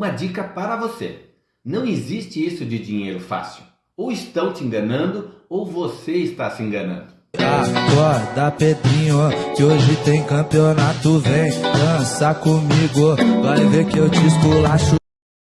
Uma dica para você. Não existe isso de dinheiro fácil. Ou estão te enganando, ou você está se enganando. Acorda, Pedrinho, que hoje tem campeonato. Vem dançar comigo, vai ver que eu te esculacho.